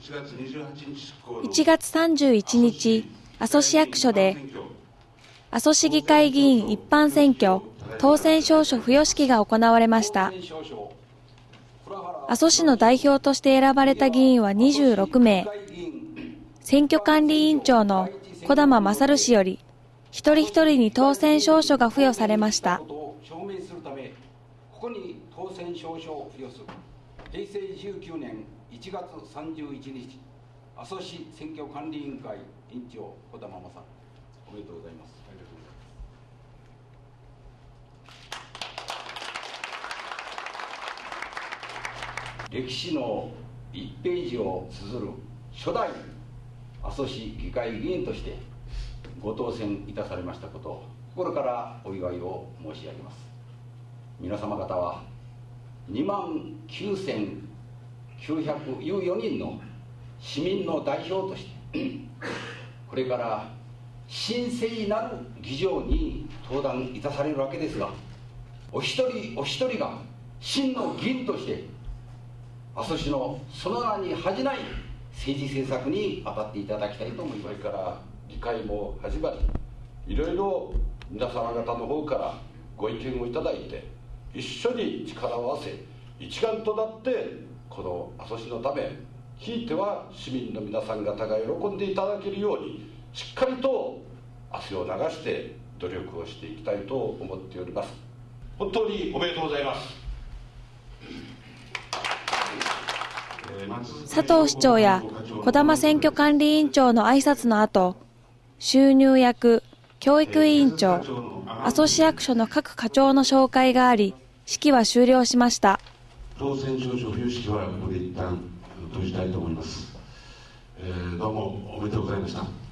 1月31日、阿蘇市役所で、阿蘇市議会議員一般選挙当選証書付与式が行われました。阿蘇市の代表として選ばれた議員は26名。選挙管理委員長の小玉勝氏より、一人一人に当選証書が付与されました。平成19年1月31日阿蘇市選挙管理委員会委員長小玉正。おめでとうございます。歴史の1ページを綴る初代阿蘇市議会議員としてご当選いたされましたことを心からお祝いを申し上げます。皆様方は2万9914人の市民の代表として これから神聖なる議場に登壇いたされるわけですがお一人お一人が真の議員として阿蘇市のその名に恥じない政治政策に当たっていただきたいと思いますから議会も始まりいろいろ皆様方の方からご意見をいただいて一緒に力を合わせ一丸となってこの阿蘇市のためひいては市民の皆さん方が喜んでいただけるようにしっかりと汗を流して努力をしていきたいと思っております本当におめでとうございます佐藤市長や児玉選挙管理委員長の挨拶の後、収入役、教育委員長、阿蘇市役所の各課長の紹介があり、式は終了しました。当選証書付与式はここで一旦閉じたいと思います。えー、どうもおめでとうございました。